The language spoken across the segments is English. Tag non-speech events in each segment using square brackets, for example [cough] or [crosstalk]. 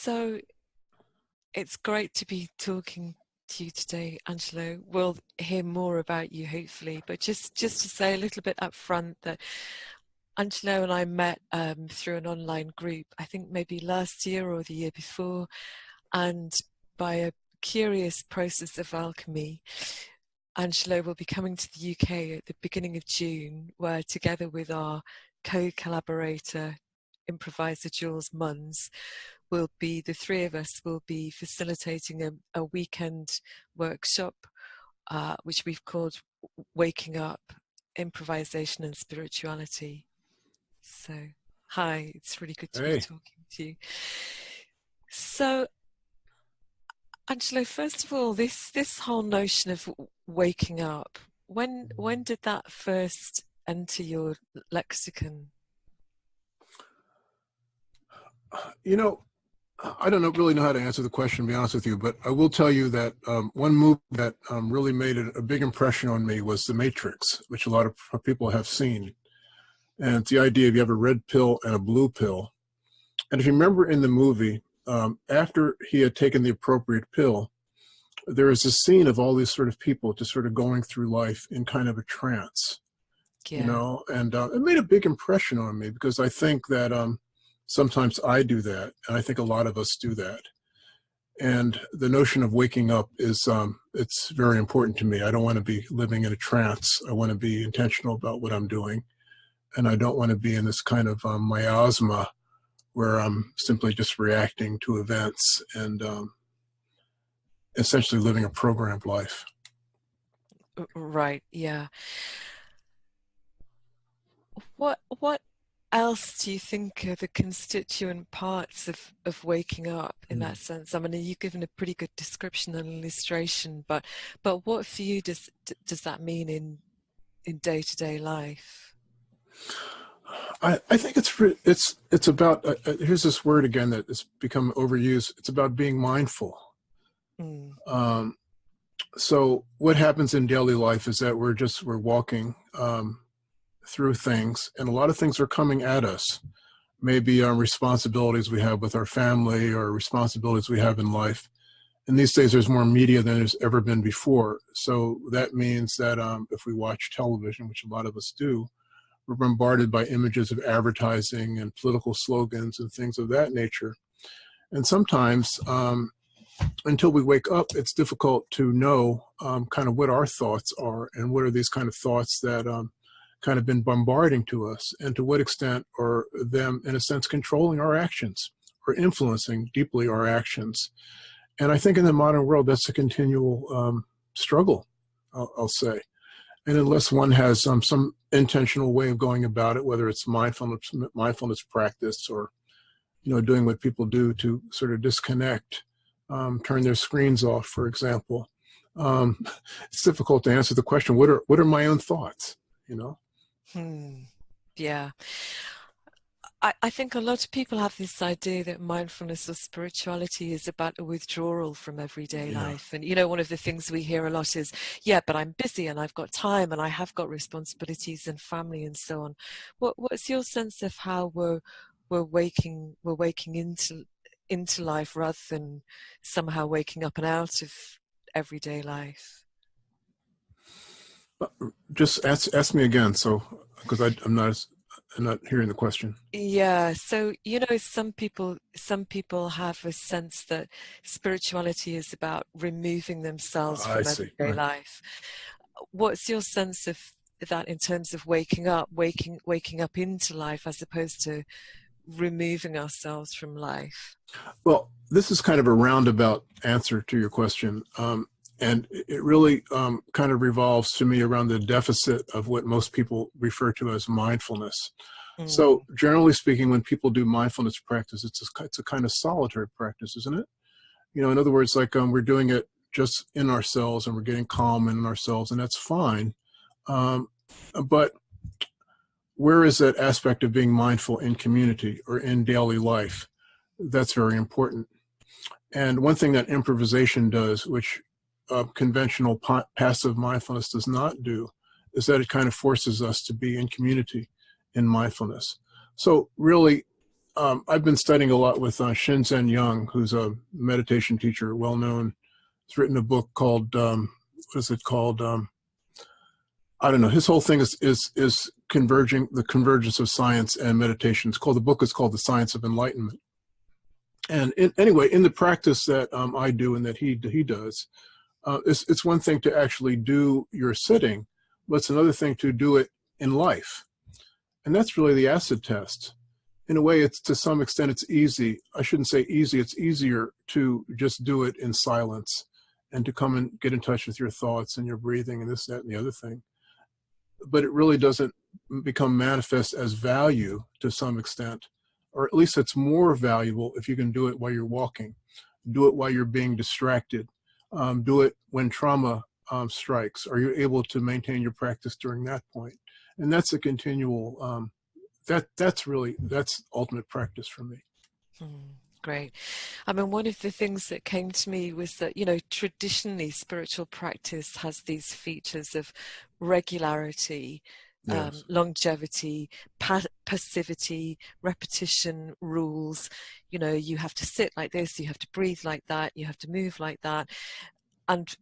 So it's great to be talking to you today, Angelo. We'll hear more about you hopefully, but just just to say a little bit up front that Angelo and I met um, through an online group, I think maybe last year or the year before, and by a curious process of alchemy, Angelo will be coming to the UK at the beginning of June, where together with our co-collaborator, improviser Jules Munns, will be the three of us will be facilitating a, a weekend workshop, uh, which we've called Waking Up Improvisation and Spirituality. So, hi, it's really good to hey. be talking to you. So, Angelo, first of all, this this whole notion of waking up, when when did that first enter your lexicon? You know, I don't know, really know how to answer the question, to be honest with you, but I will tell you that um, one movie that um, really made a, big impression on me was The Matrix, which a lot of people have seen. And it's the idea of you have a red pill and a blue pill. And if you remember in the movie, um, after he had taken the appropriate pill, there is a scene of all these sort of people just sort of going through life in kind of a trance, yeah. you know, and uh, it made a big impression on me because I think that um, sometimes I do that, and I think a lot of us do that. And the notion of waking up is, um, it's very important to me. I don't want to be living in a trance. I want to be intentional about what I'm doing. And I don't want to be in this kind of um, miasma where I'm simply just reacting to events and um, essentially living a programmed life. Right. Yeah. What what else do you think are the constituent parts of, of waking up in mm. that sense? I mean, you've given a pretty good description and illustration, but but what for you does does that mean in in day to day life? I, I think it's it's it's about uh, uh, here's this word again that has become overused. It's about being mindful. Mm. Um, so what happens in daily life is that we're just we're walking um, through things, and a lot of things are coming at us. Maybe our responsibilities we have with our family or responsibilities we have in life. And these days there's more media than there's ever been before. So that means that um, if we watch television, which a lot of us do, we're bombarded by images of advertising and political slogans and things of that nature. And sometimes, um, until we wake up, it's difficult to know um, kind of what our thoughts are and what are these kind of thoughts that um, kind of been bombarding to us and to what extent are them, in a sense, controlling our actions or influencing deeply our actions. And I think in the modern world, that's a continual um, struggle, I'll, I'll say. And unless one has um, some intentional way of going about it, whether it's mindfulness, mindfulness practice or, you know, doing what people do to sort of disconnect, um, turn their screens off, for example, um, [laughs] it's difficult to answer the question, what are, what are my own thoughts, you know? Hmm. Yeah. I, I think a lot of people have this idea that mindfulness or spirituality is about a withdrawal from everyday yeah. life. And, you know, one of the things we hear a lot is, yeah, but I'm busy and I've got time and I have got responsibilities and family and so on. What, what's your sense of how we're, we're waking, we're waking into, into life rather than somehow waking up and out of everyday life? Just ask, ask me again. So, because I'm not as I'm not hearing the question. Yeah, so you know, some people some people have a sense that spirituality is about removing themselves from everyday right. life. What's your sense of that in terms of waking up, waking waking up into life as opposed to removing ourselves from life? Well, this is kind of a roundabout answer to your question. Um, and it really um, kind of revolves to me around the deficit of what most people refer to as mindfulness. Mm. So generally speaking, when people do mindfulness practice, it's a, it's a kind of solitary practice, isn't it? You know, in other words, like um, we're doing it just in ourselves and we're getting calm in ourselves and that's fine. Um, but where is that aspect of being mindful in community or in daily life? That's very important. And one thing that improvisation does, which uh, conventional passive mindfulness does not do is that it kind of forces us to be in community in mindfulness. So really, um, I've been studying a lot with uh, Shinzen Young, who's a meditation teacher, well known. He's written a book called um, what is it called? Um, I don't know. His whole thing is is is converging the convergence of science and meditation. It's called the book is called The Science of Enlightenment. And in, anyway, in the practice that um, I do and that he he does, uh, it's it's one thing to actually do your sitting, but it's another thing to do it in life, and that's really the acid test. In a way, it's to some extent it's easy. I shouldn't say easy. It's easier to just do it in silence, and to come and get in touch with your thoughts and your breathing and this, that, and the other thing but it really doesn't become manifest as value to some extent, or at least it's more valuable if you can do it while you're walking, do it while you're being distracted, um, do it when trauma um, strikes. Are you able to maintain your practice during that point? And that's a continual. Um, that that's really that's ultimate practice for me. Mm great. I mean, one of the things that came to me was that, you know, traditionally spiritual practice has these features of regularity, yes. um, longevity, pa- passivity, repetition, rules. You know, you have to sit like this, you have to breathe like that, you have to move like that. And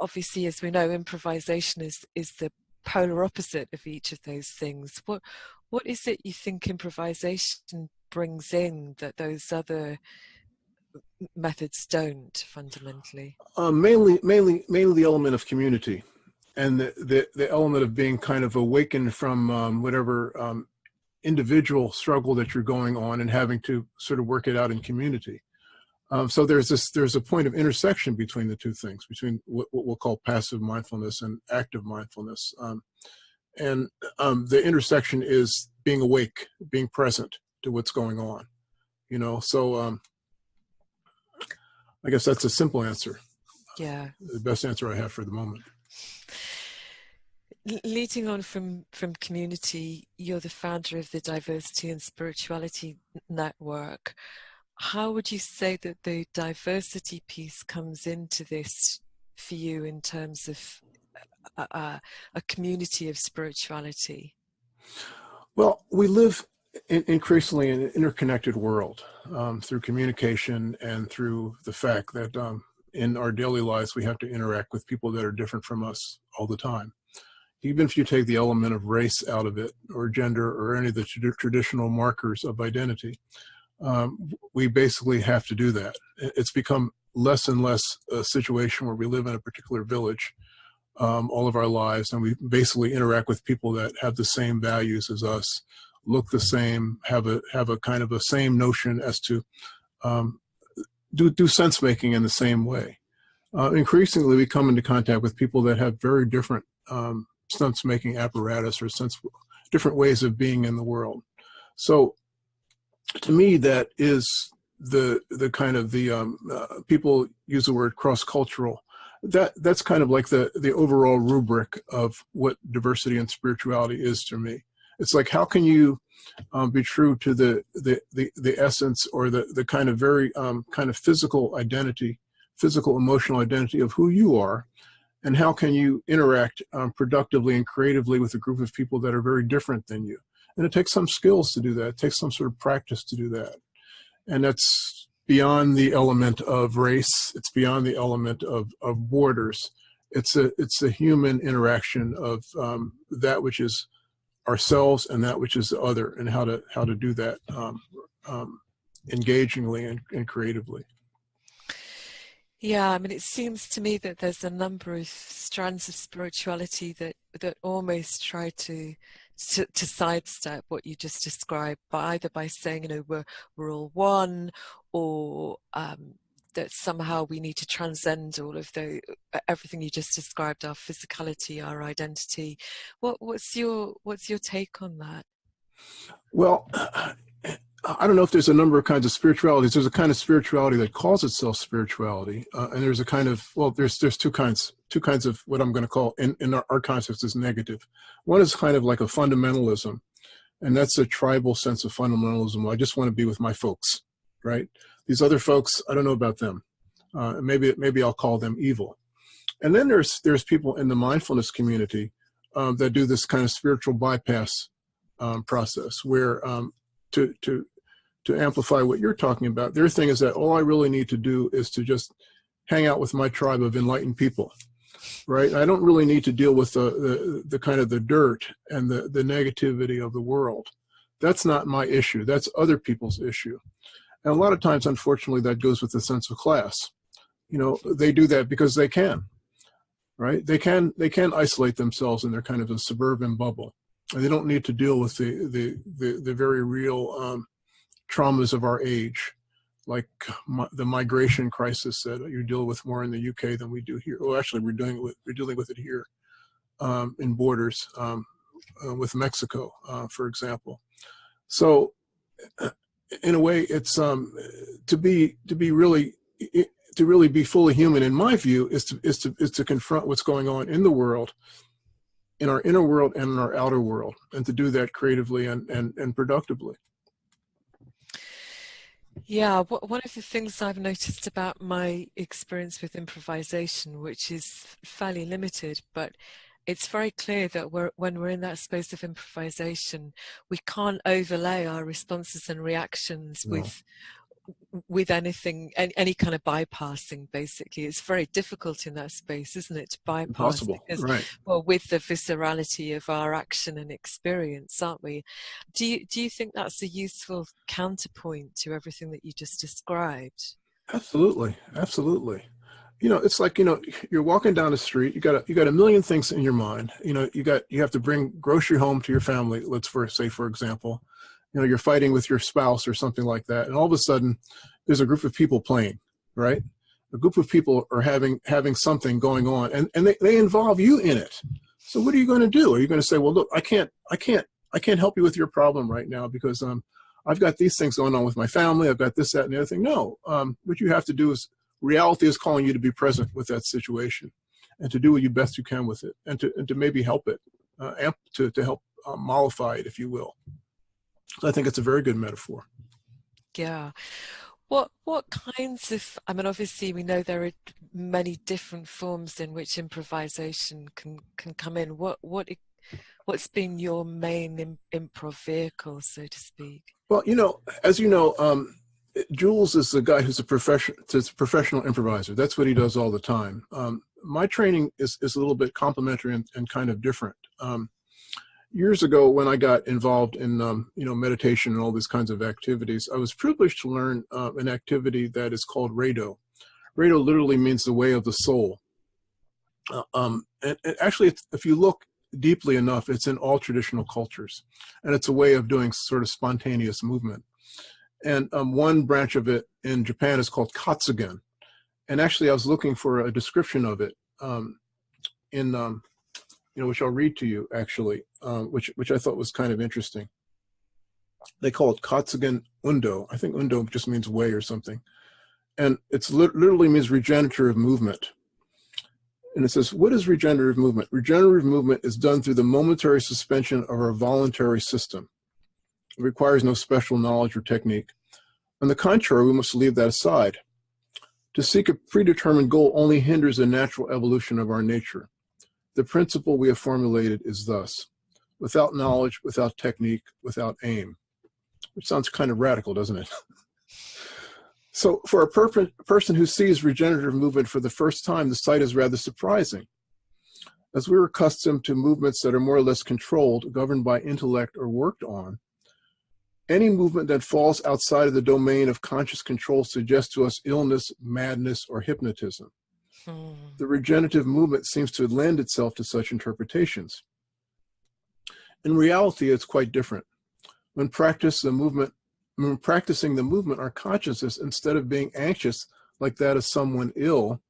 obviously, as we know, improvisation is, is the polar opposite of each of those things. What what is it you think improvisation brings in that those other methods don't fundamentally? Uh, mainly, mainly, mainly the element of community, and the the, the element of being kind of awakened from um, whatever um, individual struggle that you're going on, and having to sort of work it out in community. Um, so there's this there's a point of intersection between the two things, between what, what we'll call passive mindfulness and active mindfulness. Um, and um, the intersection is being awake, being present, to what's going on you know so um i guess that's a simple answer yeah the best answer i have for the moment leading on from from community you're the founder of the diversity and spirituality network. How would you say that the diversity piece comes into this for you in terms of a, a, a community of spirituality? Well we live in, increasingly in an interconnected world um, through communication and through the fact that um, in our daily lives we have to interact with people that are different from us all the time. Even if you take the element of race out of it, or gender, or any of the traditional markers of identity, um, we basically have to do that. It's become less and less a situation where we live in a particular village um, all of our lives and we basically interact with people that have the same values as us look the same, have a have a kind of a same notion as to um, do do sense making in the same way. Uh, increasingly, we come into contact with people that have very different um, sense making apparatus or sense different ways of being in the world. So, to me, that is the the kind of the um, uh, people use the word cross cultural. That that's kind of like the the overall rubric of what diversity and spirituality is to me it's like how can you um, be true to the, the the the essence or the the kind of very um, kind of physical identity physical emotional identity of who you are and how can you interact um, productively and creatively with a group of people that are very different than you. And it takes some skills to do that. It takes some sort of practice to do that. And that's beyond the element of race. It's beyond the element of, of borders. It's a it's a human interaction of um, that which is ourselves and that which is the other and how to how to do that um, um, engagingly and, and creatively. Yeah i mean it seems to me that there's a number of strands of spirituality that that almost try to to, to sidestep what you just described by either by saying you know we're we're all one or um, that somehow we need to transcend all of the everything you just described our physicality our identity what what's your what's your take on that well [clears throat] I don't know if there's a number of kinds of spiritualities. There's a kind of spirituality that calls itself spirituality, uh, and there's a kind of well, there's there's two kinds, two kinds of what I'm going to call in in our, our context is negative. One is kind of like a fundamentalism, and that's a tribal sense of fundamentalism. I just want to be with my folks, right? These other folks, I don't know about them. Uh, maybe maybe I'll call them evil. And then there's there's people in the mindfulness community um, that do this kind of spiritual bypass um, process, where um, to to to amplify what you're talking about. Their thing is that all I really need to do is to just hang out with my tribe of enlightened people, right? I don't really need to deal with the the, the kind of the dirt and the the negativity of the world. That's not my issue. That's other people's issue. And a lot of times, unfortunately, that goes with the sense of class. You know, they do that because they can, right? They can they can isolate themselves in their kind of a suburban bubble, and they don't need to deal with the the the, the very real um, traumas of our age, like the migration crisis that you deal with more in the UK than we do here. Well, actually, we're doing with we're dealing with it here um, in borders um, uh, with Mexico, uh, for example. So, in a way, it's um, to be to be really to really be fully human, in my view, is to is to is to confront what's going on in the world, in our inner world and in our outer world, and to do that creatively and and, and productively. Yeah, one of the things I've noticed about my experience with improvisation, which is fairly limited, but it's very clear that we're, when we're in that space of improvisation, we can't overlay our responses and reactions no. with with anything any, any, kind of bypassing basically it's very difficult in that space isn't it to bypass Impossible. because right. well with the viscerality of our action and experience aren't we do you do you think that's a useful counterpoint to everything that you just described absolutely absolutely you know it's like you know you're walking down the street you got a, you got a million things in your mind. You know you got you have to bring grocery home to your family let's for say for example. You know you're fighting with your spouse or something like that and all of a sudden there's a group of people playing right? A group of people are having having something going on and and they, they involve you in it. So what are you going to do? Are you going to say well look i can't i can't i can't help you with your problem right now because um i've got these things going on with my family i've got this that and the other thing. No um what you have to do is reality is calling you to be present with that situation and to do what you best you can with it and to and to maybe help it uh, amp to to help uh, mollify it if you will So I think it's a very good metaphor. Yeah. What what kinds of I mean obviously we know there are many different forms in which improvisation can can come in. What what what's been your main improv vehicle so to speak? Well, you know, as you know, um, Jules is the guy who's a profession, a professional improviser. That's what he does all the time. Um, my training is, is a little bit complementary and, and kind of different. Um, years ago when I got involved in um, you know meditation and all these kinds of activities, I was privileged to learn uh, an activity that is called Rado. Rado literally means the way of the soul. Uh, um, and, and, actually, if you look deeply enough, it's in all traditional cultures, and it's a way of doing sort of spontaneous movement. And um, one branch of it in Japan is called Katsugen. And actually, I was looking for a description of it um, in um, you know, which I'll read to you actually, um, which which I thought was kind of interesting. They call it Katsugen Undo. I think Undo just means way or something, and it's literally means regenerative movement. And it says, what is regenerative movement? Regenerative movement is done through the momentary suspension of our voluntary system. It requires no special knowledge or technique. On the contrary, we must leave that aside. To seek a predetermined goal only hinders the natural evolution of our nature. The principle we have formulated is thus, without knowledge, without technique, without aim. Which sounds kind of radical, doesn't it? [laughs] so for a per person who sees regenerative movement for the first time, the sight is rather surprising. As we're accustomed to movements that are more or less controlled, governed by intellect or worked on, any movement that falls outside of the domain of conscious control suggests to us illness, madness, or hypnotism. Hmm. The regenerative movement seems to lend itself to such interpretations. In reality, it's quite different. When practice the movement, when practicing the movement, our consciousness, instead of being anxious like that of someone ill,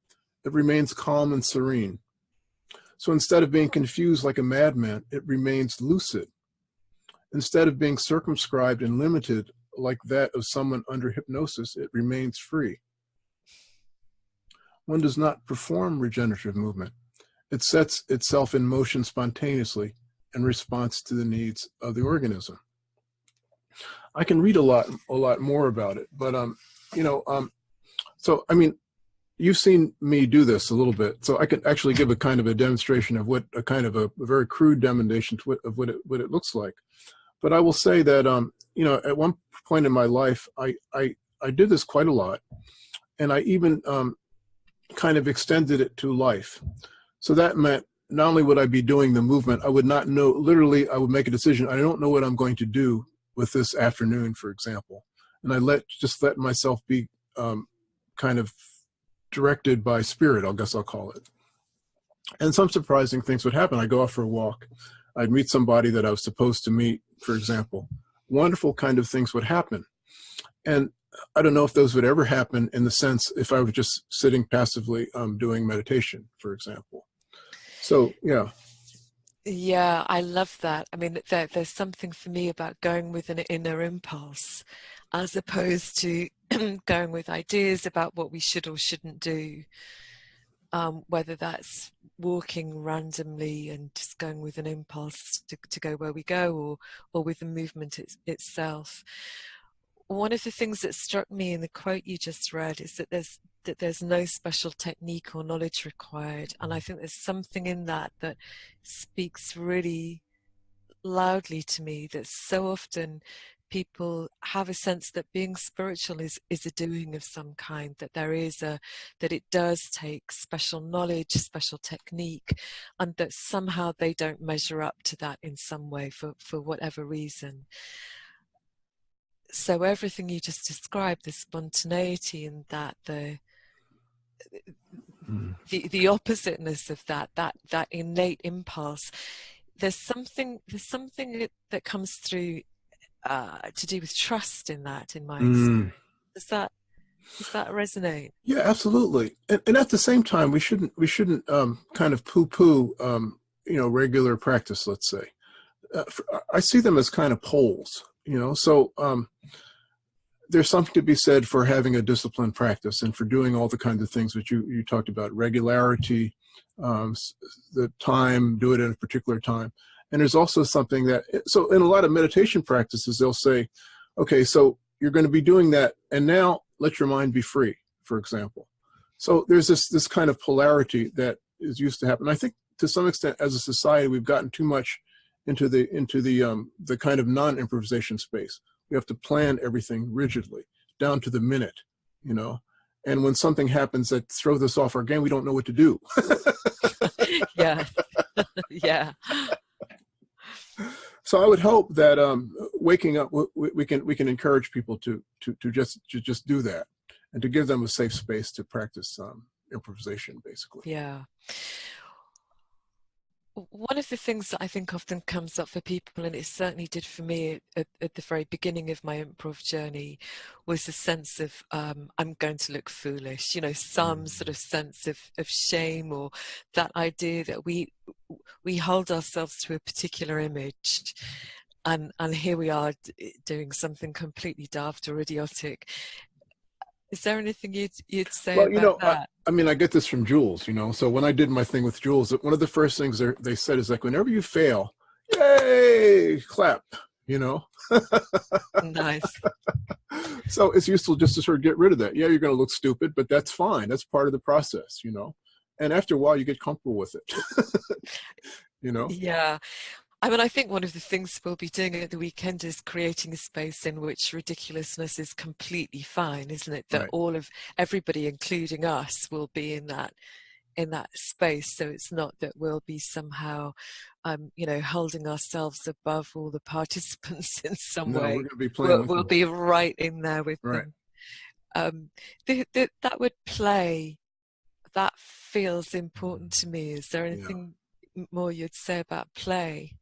it remains calm and serene. So instead of being confused like a madman, it remains lucid. Instead of being circumscribed and limited like that of someone under hypnosis, it remains free one does not perform regenerative movement. It sets itself in motion spontaneously in response to the needs of the organism. I can read a lot, a lot more about it, but um, you know, um, so I mean, you've seen me do this a little bit, so I can actually give a kind of a demonstration of what a kind of a, a very crude demonstration of what it what it looks like. But I will say that um, you know, at one point in my life, I, I, I did this quite a lot. And I even um, kind of extended it to life. So that meant not only would I be doing the movement, I would not know, literally, I would make a decision. I don't know what I'm going to do with this afternoon, for example. And I let, just let myself be um, kind of directed by spirit, I guess I'll call it. And some surprising things would happen. I'd go out for a walk. I'd meet somebody that I was supposed to meet, for example. Wonderful kind of things would happen. And I don't know if those would ever happen in the sense if I was just sitting passively um, doing meditation, for example. So, yeah. Yeah, I love that. I mean, there, there's something for me about going with an inner impulse as opposed to [clears throat] going with ideas about what we should or shouldn't do. Um, whether that's walking randomly and just going with an impulse to, to go where we go or, or with the movement it, itself. One of the things that struck me in the quote you just read is that there's that there's no special technique or knowledge required. And I think there's something in that that speaks really loudly to me that so often people have a sense that being spiritual is is a doing of some kind that there is a that it does take special knowledge special technique and that somehow they don't measure up to that in some way for for whatever reason so everything you just described the spontaneity and that the mm. the the oppositeness of that that that innate impulse there's something there's something that comes through uh, to do with trust in that in my mm. does that does that resonate? Yeah absolutely. And, and, at the same time we shouldn't we shouldn't um, kind of poo-poo um, you know regular practice let's say. Uh, for, i see them as kind of poles you know? So um, there's something to be said for having a disciplined practice and for doing all the kinds of things that you, you talked about, regularity, um, the time, do it at a particular time. And there's also something that, so in a lot of meditation practices, they'll say, okay, so you're going to be doing that, and now let your mind be free, for example. So there's this, this kind of polarity that is used to happen. I think to some extent, as a society, we've gotten too much into the, into the, um, the kind of non-improvisation space we have to plan everything rigidly, down to the minute, you know. And when something happens that throws us off our game, we don't know what to do. [laughs] [laughs] [laughs] yeah, yeah. So I would hope that um, waking up, we, we, can we can encourage people to to to just to just do that, and to give them a safe space to practice um, improvisation, basically. Yeah one of the things that I think often comes up for people, and it certainly did for me at, at the very beginning of my improv journey, was a sense of um, I'm going to look foolish. You know, some sort of sense of, of shame or that idea that we we hold ourselves to a particular image, and and here we are doing something completely daft or idiotic. Is there anything you'd you'd say well, you know, I, I, mean, I get this from Jules. You know, so when I did my thing with Jules, one of the first things they said is like, whenever you fail, yay, clap. You know. nice. [laughs] so it's useful just to sort of get rid of that. Yeah, you're going to look stupid, but that's fine. That's part of the process. You know. And after a while, you get comfortable with it. [laughs] you know. Yeah. I mean, I think one of the things we'll be doing at the weekend is creating a space in which ridiculousness is completely fine, isn't it? That right. all of everybody, including us, will be in that in that space. So it's not that we'll be somehow, um, you know, holding ourselves above all the [laughs] participants in some no, way. We're be we'll, we'll be right in there with right. them. Um, the, the, that would play. That feels important to me. Is there anything? More you'd say about play?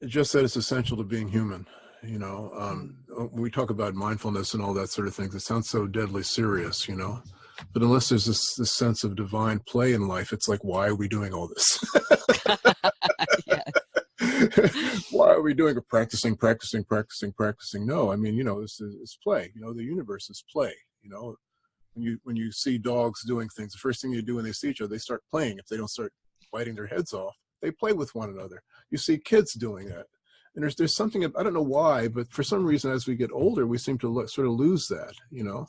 It just that it's essential to being human. You know, um, hmm. we talk about mindfulness and all that sort of things, it sounds so deadly serious, you know. But unless there's this, this sense of divine play in life, it's like, why are we doing all this? [laughs] [laughs] why are we doing it? Practicing, practicing, practicing, practicing. No, I mean, you know, it's, it's play. You know, the universe is play. You know, when you when you see dogs doing things, the first thing you do when they see each other, they start playing. If they don't start biting their heads off. They play with one another. You see kids doing that. And there's, there's something, I don't know why, but for some reason, as we get older, we seem to lo- sort of lose that, you know?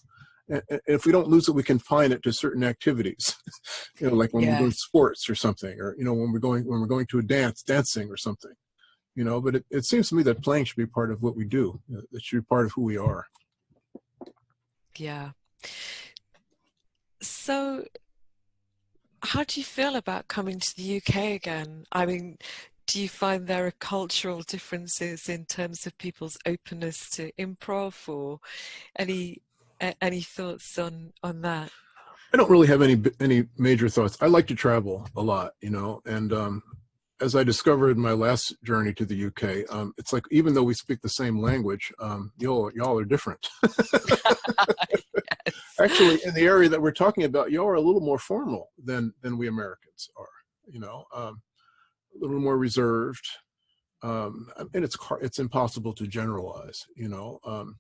And, and if we don't lose it, we confine it to certain activities, [laughs] you know, like when yes. we're doing sports or something, or, you know, when we're going, when we're going to a dance, dancing or something, you know, but it, it seems to me that playing should be part of what we do. It should be part of who we are. Yeah. So, how do you feel about coming to the UK again? I mean, do you find there are cultural differences in terms of people's openness to improv, or any any thoughts on on that? I don't really have any any major thoughts. I like to travel a lot, you know, and um, as I discovered in my last journey to the UK, um, it's like even though we speak the same language, um, y'all y'all are different. [laughs] yes. Actually, in the area that we're talking about, y'all are a little more formal than than we Americans are. You know, um, a little more reserved, um, and it's it's impossible to generalize. You know, um,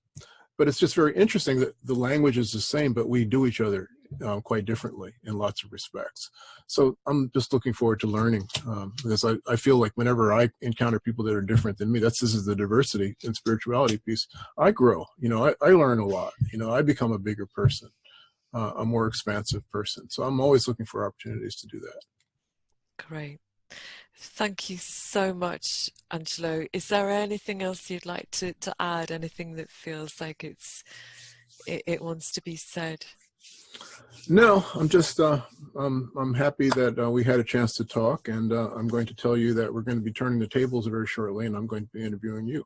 but it's just very interesting that the language is the same, but we do each other um, quite differently in lots of respects. So I'm just looking forward to learning um, because I, I feel like whenever I encounter people that are different than me, that's this is the diversity and spirituality piece. I grow, you know, I, I learn a lot, you know, I become a bigger person, uh, a more expansive person. So I'm always looking for opportunities to do that. Great. Thank you so much, Angelo. Is there anything else you'd like to, to add? Anything that feels like it's it, it wants to be said? No, I'm just uh, I'm I'm happy that uh, we had a chance to talk, and uh, I'm going to tell you that we're going to be turning the tables very shortly, and I'm going to be interviewing you.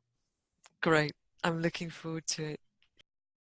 Great. I'm looking forward to it.